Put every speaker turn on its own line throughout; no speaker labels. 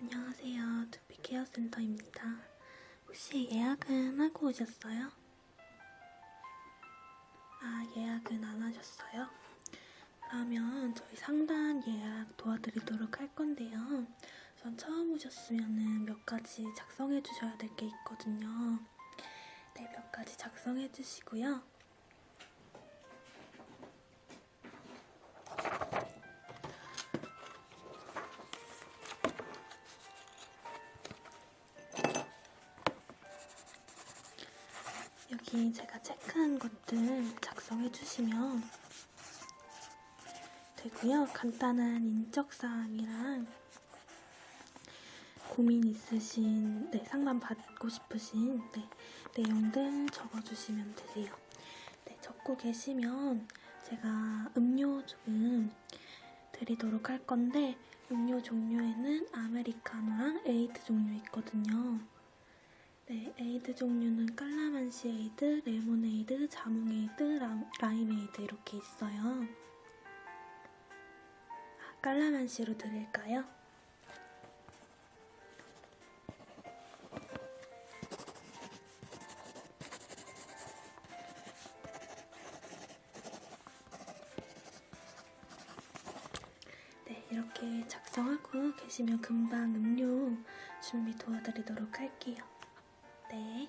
안녕하세요. 두피 케어 센터입니다. 혹시 예약은 하고 오셨어요? 아, 예약은 안 하셨어요? 그러면 저희 상담 예약 도와드리도록 할 건데요. 우선 처음 오셨으면 몇 가지 작성해 주셔야 될 게 있거든요. 네, 몇 가지 작성해 주시고요. 작성해 주시면 되고요. 간단한 인적사항이랑 고민 있으신, 네, 상담 받고 싶으신 네, 내용들 적어주시면 되세요. 네, 적고 계시면 제가 음료 조금 드리도록 할 건데 음료 종류에는 아메리카노랑 에이드 종류 있거든요. 네, 에이드 종류는 깔라만시 에이드, 레모네이드, 자몽 에이드, 라임 에이드 이렇게 있어요. 아, 깔라만시로 드릴까요? 네, 이렇게 작성하고 계시면 금방 음료 준비 도와드리도록 할게요. 네.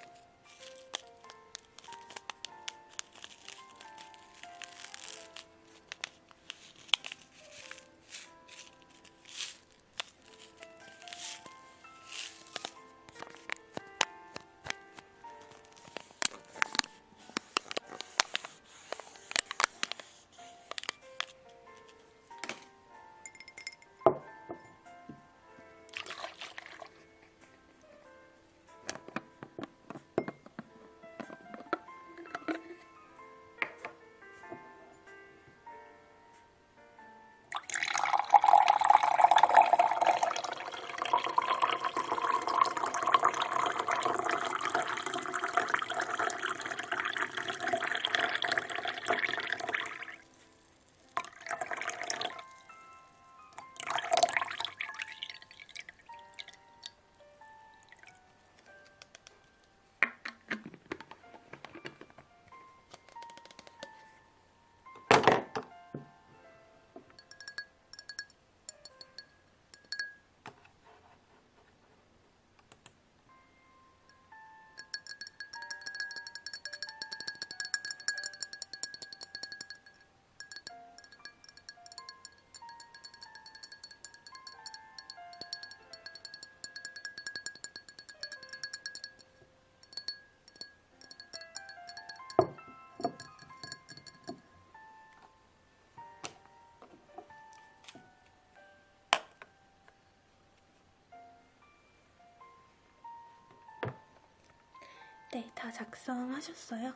네, 다 작성하셨어요?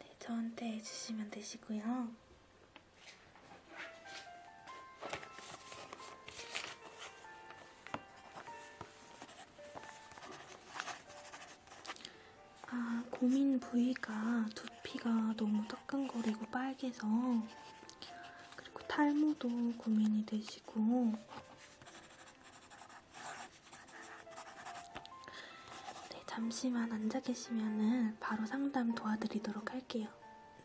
네, 저한테 해주시면 되시고요. 아, 고민 부위가 두피가 너무 따끔거리고 빨개서 그리고 탈모도 고민이 되시고 잠시만 앉아 계시면은 바로 상담 도와드리도록 할게요.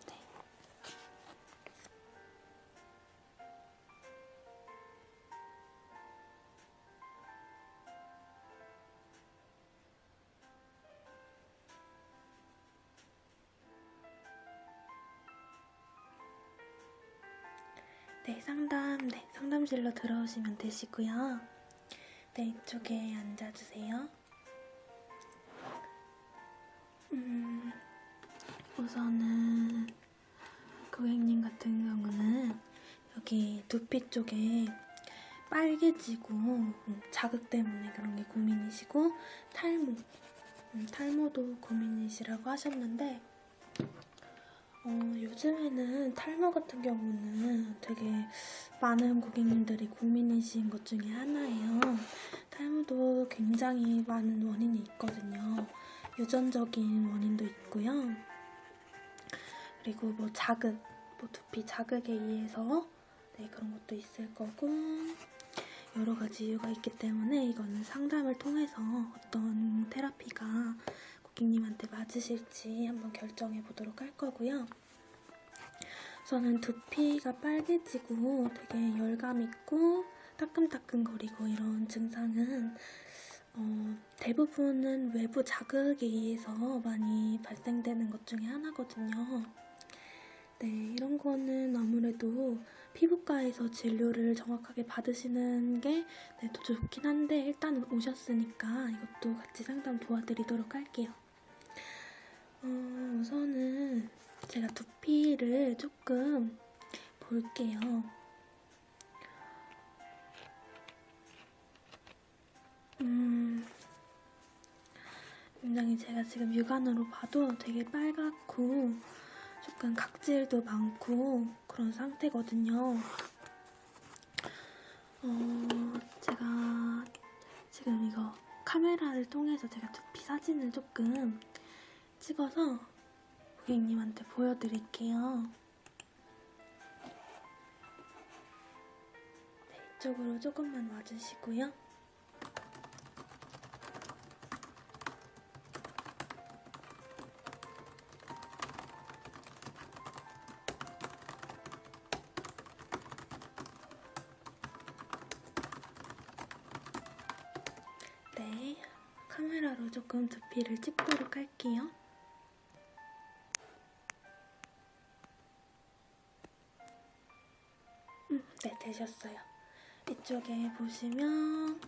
네. 네, 상담, 네, 상담실로 들어오시면 되시고요. 네, 이쪽에 앉아주세요. 음, 우선은 고객님 같은 경우는 여기 두피 쪽에 빨개지고 음, 자극 때문에 그런 게 고민이시고 탈모, 음, 탈모도 고민이시라고 하셨는데 어, 요즘에는 탈모 같은 경우는 되게 많은 고객님들이 고민이신 것 중에 하나예요. 탈모도 굉장히 많은 원인이 있거든요. 유전적인 원인도 있고요. 그리고 뭐 자극, 뭐 두피 자극에 의해서 네, 그런 것도 있을 거고 여러 가지 이유가 있기 때문에 이거는 상담을 통해서 어떤 테라피가 고객님한테 맞으실지 한번 결정해 보도록 할 거고요. 저는 두피가 빨개지고 되게 열감 있고 따끔따끔거리고 이런 증상은 어, 대부분은 외부 자극에 의해서 많이 발생되는 것 중에 하나거든요. 네, 이런 거는 아무래도 피부과에서 진료를 정확하게 받으시는 게 네, 더 좋긴 한데 일단은 오셨으니까 이것도 같이 상담 도와드리도록 할게요. 어, 우선은 제가 두피를 조금 볼게요. 음, 굉장히 제가 지금 육안으로 봐도 되게 빨갛고 조금 각질도 많고 그런 상태거든요. 어, 제가 지금 이거 카메라를 통해서 제가 두피 사진을 조금 찍어서 고객님한테 보여드릴게요. 네, 이쪽으로 조금만 와주시고요. 조금 두피를 찍도록 할게요. 음, 네, 되셨어요. 이쪽에 보시면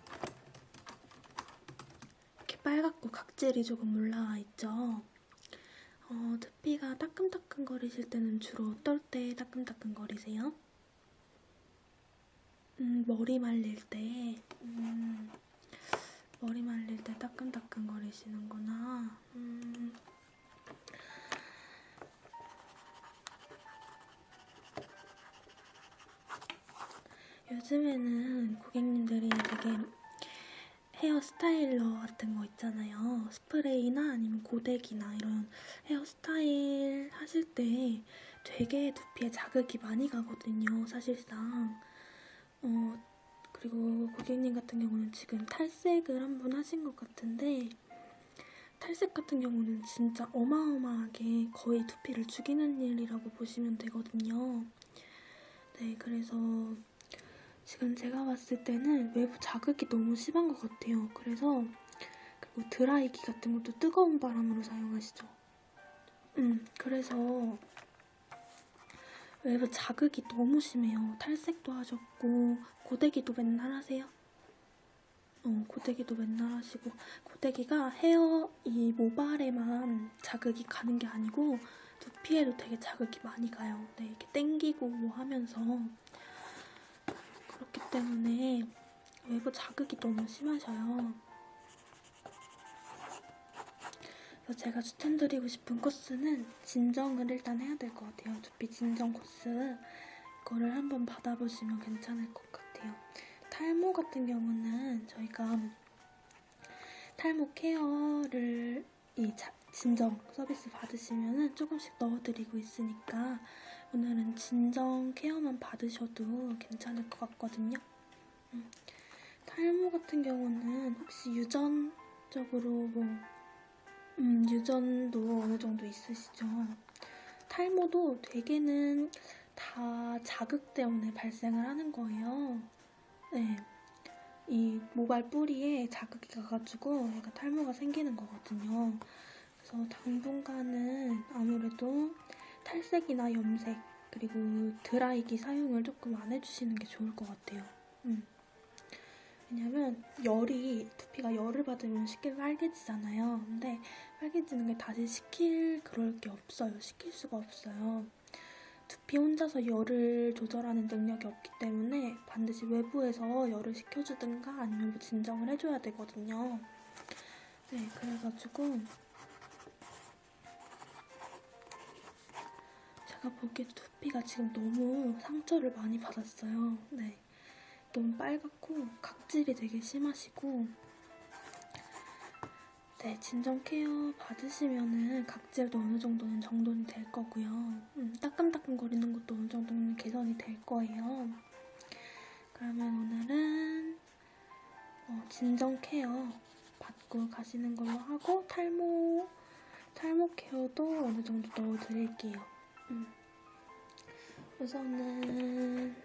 이렇게 빨갛고 각질이 조금 올라와 있죠. 어, 두피가 따끔따끔 거리실 때는 주로 어떨 때 따끔따끔 거리세요? 음, 머리 말릴 때. 따끔따끔거리시는구나. 음. 요즘에는 고객님들이 되게 헤어 스타일러 같은 거 있잖아요. 스프레이나 아니면 고데기나 이런 헤어 스타일 하실 때 되게 두피에 자극이 많이 가거든요, 사실상. 어, 그리고 고객님 같은 경우는 지금 탈색을 한 번 하신 것 같은데 탈색 같은 경우는 진짜 어마어마하게 거의 두피를 죽이는 일이라고 보시면 되거든요. 네, 그래서 지금 제가 봤을 때는 외부 자극이 너무 심한 것 같아요. 그래서 그리고 드라이기 같은 것도 뜨거운 바람으로 사용하시죠. 음, 그래서 외부 자극이 너무 심해요. 탈색도 하셨고 고데기도 맨날 하세요? 어, 고데기도 맨날 하시고 고데기가 헤어 이 모발에만 자극이 가는 게 아니고 두피에도 되게 자극이 많이 가요. 네, 이렇게 땡기고 뭐 하면서 그렇기 때문에 외부 자극이 너무 심하셔요. 제가 추천드리고 싶은 코스는 진정을 일단 해야 될 것 같아요. 두피 진정 코스. 이거를 한번 받아보시면 괜찮을 것 같아요. 탈모 같은 경우는 저희가 탈모 케어를 이 자, 진정 서비스 받으시면 조금씩 넣어드리고 있으니까 오늘은 진정 케어만 받으셔도 괜찮을 것 같거든요. 음. 탈모 같은 경우는 혹시 유전적으로 뭐 음, 유전도 어느 정도 있으시죠? 탈모도 되게는 다 자극 때문에 발생을 하는 거예요. 네. 이 모발 뿌리에 자극이 가가지고 얘가 탈모가 생기는 거거든요. 그래서 당분간은 아무래도 탈색이나 염색 그리고 드라이기 사용을 조금 안 해주시는 게 좋을 것 같아요. 음. 왜냐면 열이 두피가 열을 받으면 쉽게 빨개지잖아요. 근데 빨개지는 게 다시 식힐 그럴 게 없어요. 식힐 수가 없어요. 두피 혼자서 열을 조절하는 능력이 없기 때문에 반드시 외부에서 열을 식혀주든가 아니면 뭐 진정을 해줘야 되거든요. 네, 그래가지고 제가 보기에 두피가 지금 너무 상처를 많이 받았어요. 네. 너무 빨갛고 각질이 되게 심하시고 네, 진정 케어 받으시면은 각질도 어느 정도는 정돈이 될 거고요. 음, 따끔따끔거리는 것도 어느 정도는 개선이 될 거예요. 그러면 오늘은 어, 진정 케어 받고 가시는 걸로 하고 탈모 탈모 케어도 어느 정도 넣어드릴게요. 음. 우선은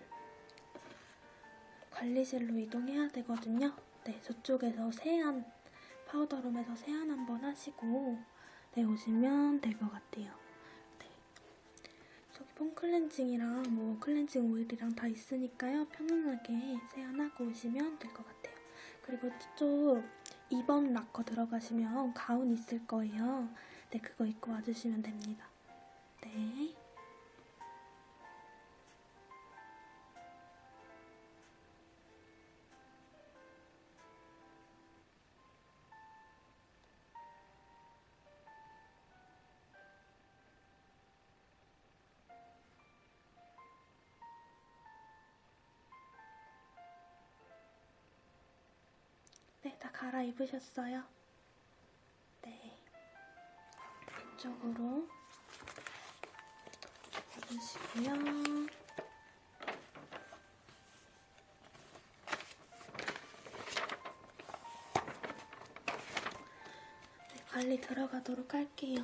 관리실로 이동해야 되거든요. 네, 저쪽에서 세안, powder room에서 세안 한번 하시고 네, 오시면 될 것 같아요. 네. 저기 foam cleansing이랑 뭐 cleansing oil이랑 다 있으니까요. 편안하게 세안하고 오시면 될 것 같아요. 그리고 저쪽 2번 락커 들어가시면 가운 있을 거예요. 네, 그거 입고 와주시면 됩니다. 네. 갈아입으셨어요? 네. 왼쪽으로 입으시고요. 네, 관리 들어가도록 할게요.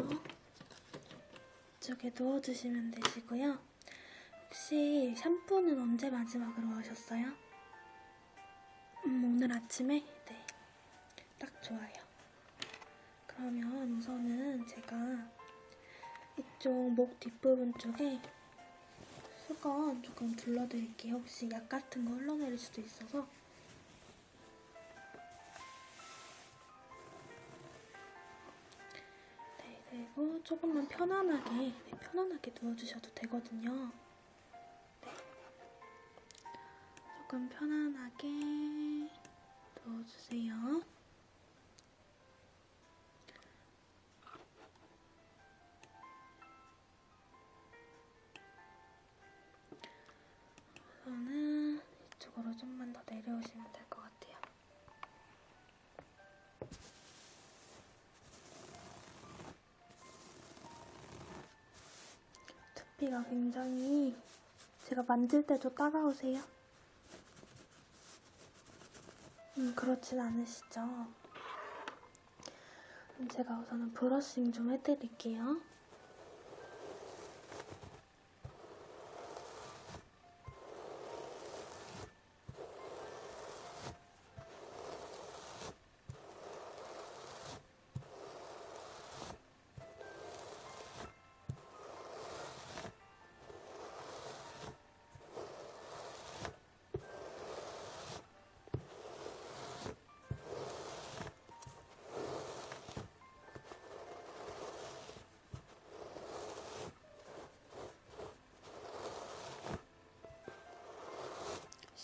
이쪽에 누워주시면 되시고요. 혹시 샴푸는 언제 마지막으로 하셨어요? 음, 오늘 아침에? 네. 딱 좋아요. 그러면 우선은 제가 이쪽 목 뒷부분 쪽에 수건 조금 둘러드릴게요. 혹시 약 같은 거 흘러내릴 수도 있어서. 네, 그리고 조금만 편안하게, 네, 편안하게 누워주셔도 되거든요. 네. 조금 편안하게 누워주세요. 우선은 이쪽으로 좀만 더 내려오시면 될 것 같아요. 두피가 굉장히 제가 만질 때도 따가우세요? 음, 그렇진 않으시죠? 제가 우선은 브러싱 좀 해드릴게요.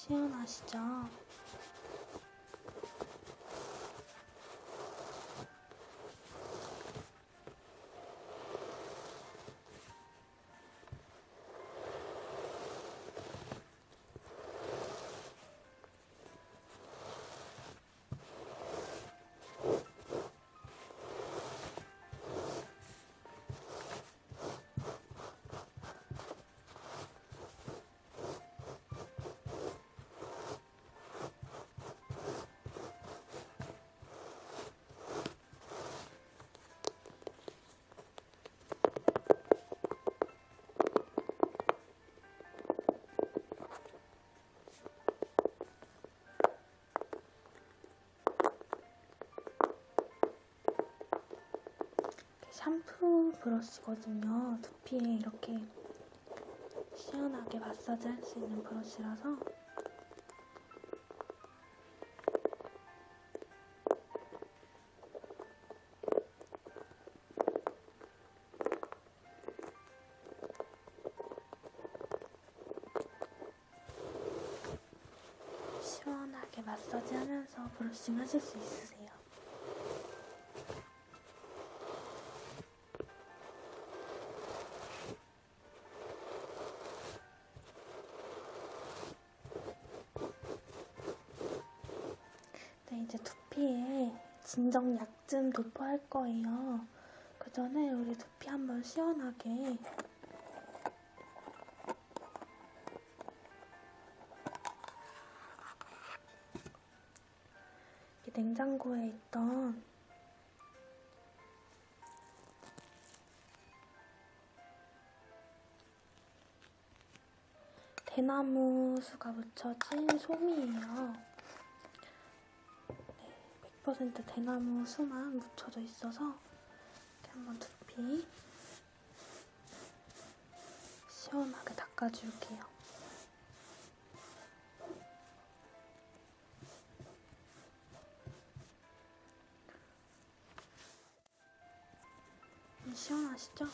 시원하시죠? 샴푸 브러쉬거든요. 두피에 이렇게 시원하게 마사지 할 수 있는 브러쉬라서 시원하게 마사지 하면서 브러싱 하실 수 있으세요. 진정약 좀 도포할 거예요. 그 전에 우리 두피 한번 시원하게 이 냉장고에 있던 대나무 수가 묻혀진 솜이에요. 네, 100% 대나무 수만 묻혀져 있어서 이렇게 한번 두피 시원하게 닦아줄게요. 음, 시원하시죠?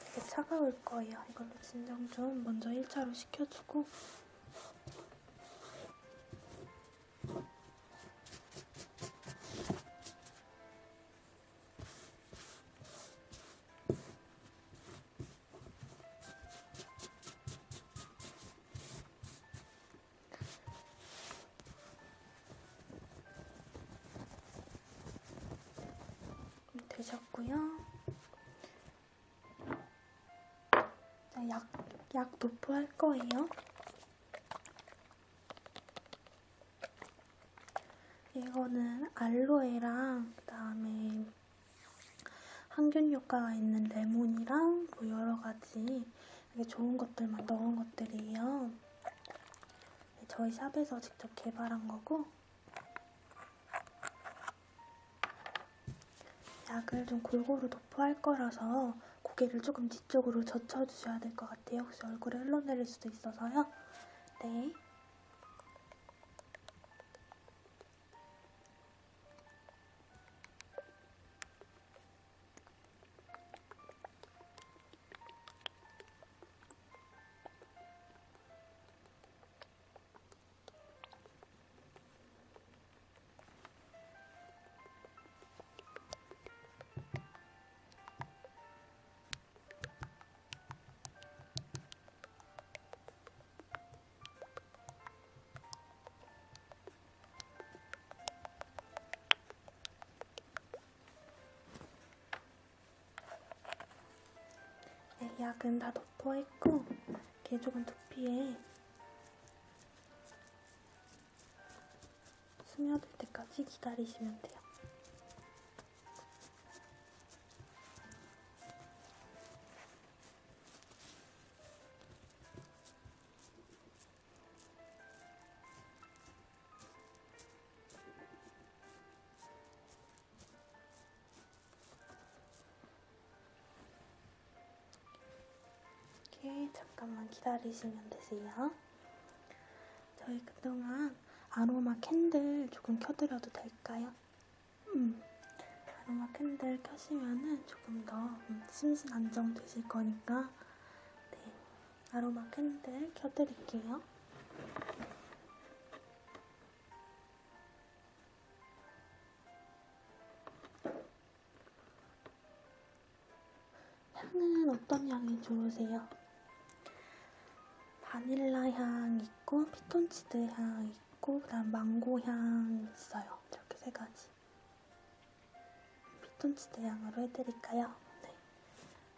되게 차가울 거예요. 이걸로 진정 좀 먼저 1차로 식혀주고 항균 효과가 있는 레몬이랑 뭐 여러 가지 좋은 것들만 넣은 것들이에요. 네, 저희 샵에서 직접 개발한 거고 약을 좀 골고루 도포할 거라서 고개를 조금 뒤쪽으로 젖혀주셔야 될 것 같아요. 혹시 얼굴에 흘러내릴 수도 있어서요. 네. 네, 이렇게 조금 두피에 스며들 때까지 기다리시면 돼요. 기다리시면 되세요. 저희 그동안 aroma candle 조금 켜드려도 될까요? 음, aroma candle 켜시면은 조금 더 음, 심신 안정 되실 거니까 네, aroma candle 켜드릴게요. 향은 어떤 향이 좋으세요? 바닐라 향 있고 피톤치드 향 있고 그다음 망고 향 있어요. 이렇게 세 가지. 피톤치드 향으로 해드릴까요? 네.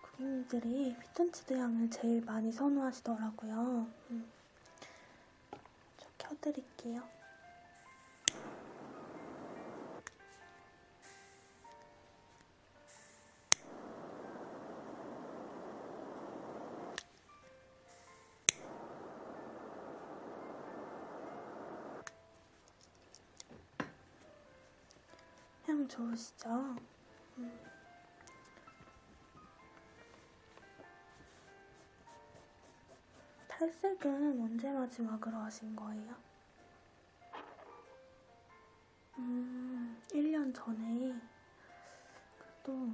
고객님들이 피톤치드 향을 제일 많이 선호하시더라고요. 음. 좀 켜드릴게요. 향 좋으시죠? 음. 탈색은 언제 마지막으로 하신 거예요? 음, 1년 전에 또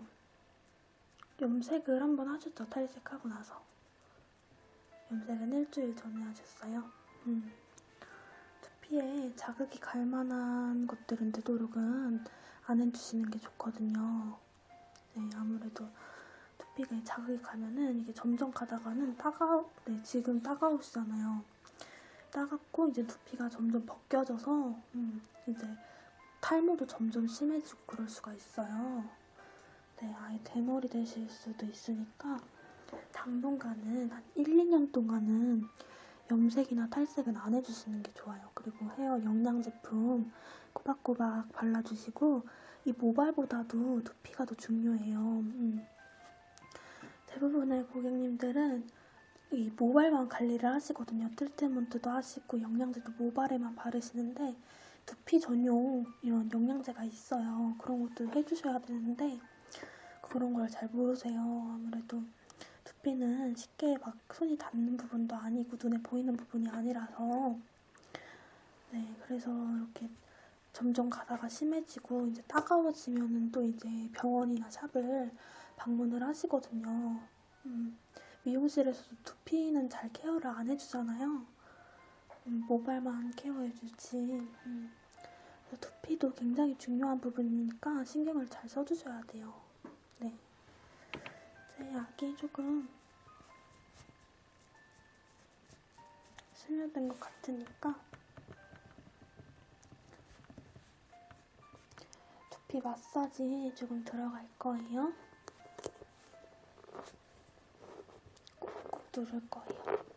염색을 한번 하셨죠, 탈색하고 나서. 염색은 일주일 전에 하셨어요. 음. 두피에 자극이 갈 만한 것들은 되도록은 안 해주시는 게 좋거든요. 네, 아무래도 두피가 자극이 가면은 이게 점점 가다가는 따가, 네, 지금 따가우시잖아요. 따갑고 이제 두피가 점점 벗겨져서 음, 이제 탈모도 점점 심해지고 그럴 수가 있어요. 네, 아예 대머리 되실 수도 있으니까 당분간은 한 1, 2년 동안은 염색이나 탈색은 안 해주시는 게 좋아요. 그리고 헤어 영양 제품 꼬박꼬박 발라주시고 이 모발보다도 두피가 더 중요해요. 음. 대부분의 고객님들은 이 모발만 관리를 하시거든요. 트리트먼트도 하시고 영양제도 모발에만 바르시는데 두피 전용 이런 영양제가 있어요. 그런 것도 해주셔야 되는데 그런 걸 잘 모르세요. 아무래도 두피는 쉽게 막 손이 닿는 부분도 아니고 눈에 보이는 부분이 아니라서 네 그래서 이렇게 점점 가다가 심해지고 이제 따가워지면은 또 이제 병원이나 샵을 방문을 하시거든요. 음, 미용실에서도 두피는 잘 케어를 안 해주잖아요. 음, 모발만 케어해주지. 음, 두피도 굉장히 중요한 부분이니까 신경을 잘 써주셔야 돼요. 네. 제 약이 조금 스며든 것 같으니까 두피 마사지 조금 들어갈 거예요. 꾹꾹 누를 거예요.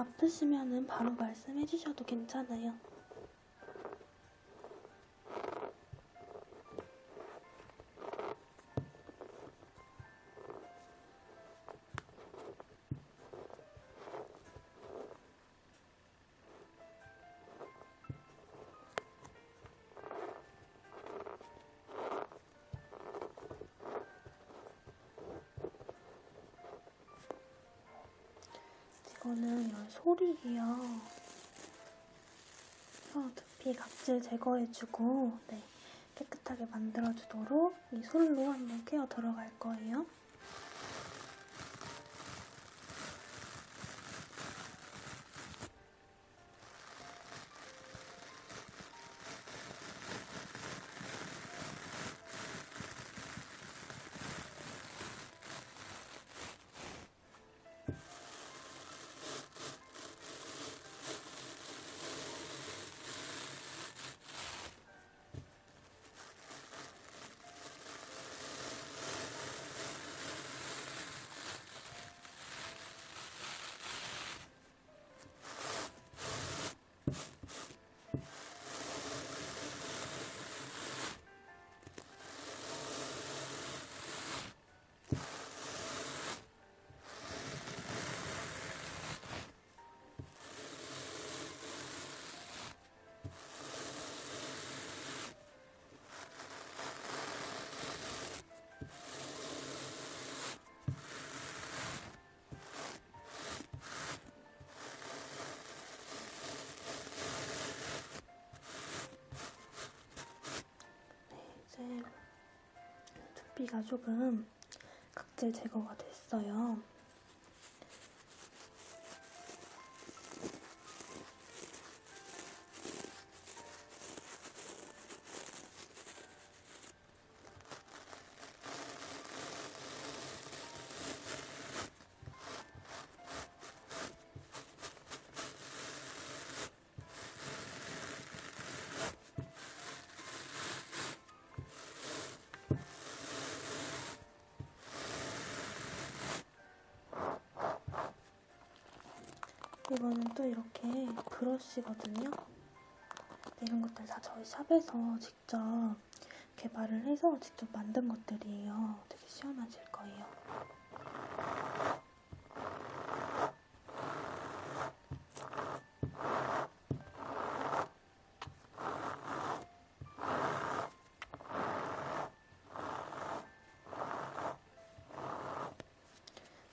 아프시면은 바로 말씀해 주셔도 괜찮아요. 이거는 이런 소리예요. 혀 두피 각질 제거해주고 네, 깨끗하게 만들어주도록 이 솔로 한번 케어 들어갈 거예요. 가 조금 각질 제거가 됐어요. 이거는 또 이렇게 브러쉬거든요. 이런 것들 다 저희 샵에서 직접 개발을 해서 직접 만든 것들이에요. 되게 시원하실 거예요.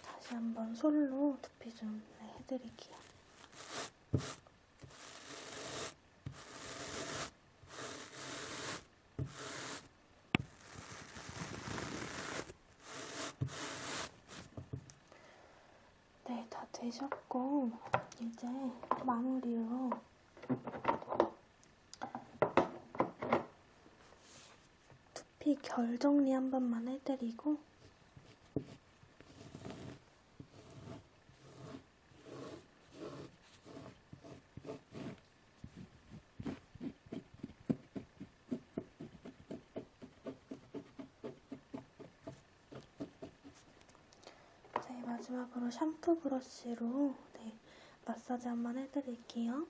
다시 한번 솔로 두피 좀 네, 해드릴게요. 네, 다 되셨고 이제 마무리로. 두피 결 정리 한 번만 해드리고 네, 마지막으로 샴푸 브러쉬로 네, 마사지 한번 해드릴게요.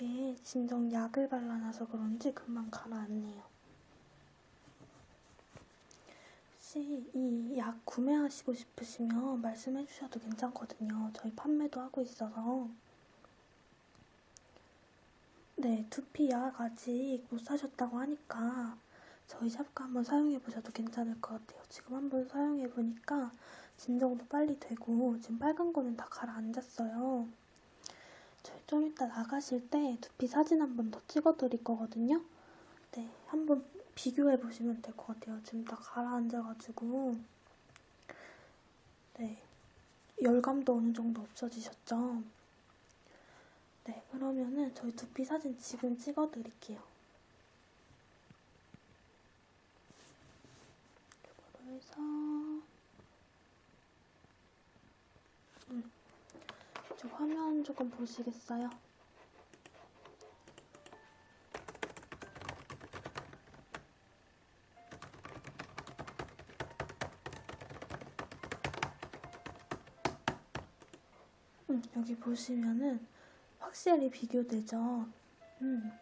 이게 진정 약을 발라놔서 그런지 금방 가라앉네요. 혹시 이 약 구매하시고 싶으시면 말씀해 주셔도 괜찮거든요. 저희 판매도 하고 있어서. 네, 두피 약 아직 못 사셨다고 하니까 저희 샵과 한번 사용해 보셔도 괜찮을 것 같아요. 지금 한번 사용해 보니까 진정도 빨리 되고 지금 빨간 거는 다 가라앉았어요. 좀 이따 나가실 때 두피 사진 한 번 더 찍어 드릴 거거든요. 네, 한번 비교해 보시면 될 것 같아요. 지금 다 가라앉아가지고 네, 열감도 어느 정도 없어지셨죠? 네, 그러면은 저희 두피 사진 지금 찍어 드릴게요. 이거로 해서 음, 저 화면 조금 보시겠어요? 음, 여기 보시면은 확실히 비교되죠? 음.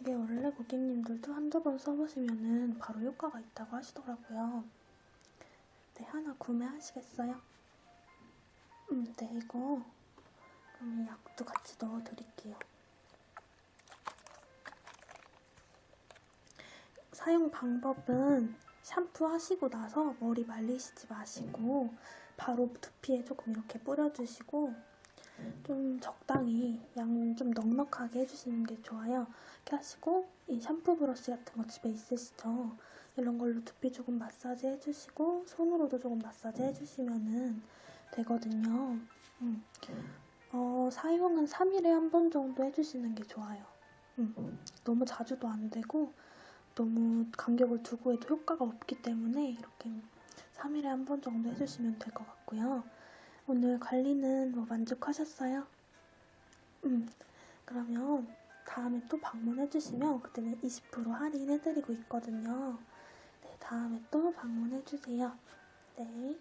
이게 원래 고객님들도 한두 번 써보시면은 바로 효과가 있다고 하시더라고요. 네, 하나 구매하시겠어요? 음, 네, 이거 그럼 이 약도 같이 넣어드릴게요. 사용 방법은 샴푸 하시고 나서 머리 말리시지 마시고 바로 두피에 조금 이렇게 뿌려주시고 좀 적당히 양 좀 넉넉하게 해주시는 게 좋아요. 이렇게 하시고 이 샴푸 브러쉬 같은 거 집에 있으시죠? 이런 걸로 두피 조금 마사지 해주시고 손으로도 조금 마사지 해주시면 되거든요. 음. 어, 사용은 3일에 한 번 정도 해주시는 게 좋아요. 음. 너무 자주도 안 되고 너무 간격을 두고 해도 효과가 없기 때문에 이렇게 3일에 한 번 정도 해주시면 될 것 같고요. 오늘 관리는 뭐 만족하셨어요? 음, 그러면 다음에 또 방문해주시면 그때는 20% 할인해드리고 있거든요. 네, 다음에 또 방문해주세요. 네.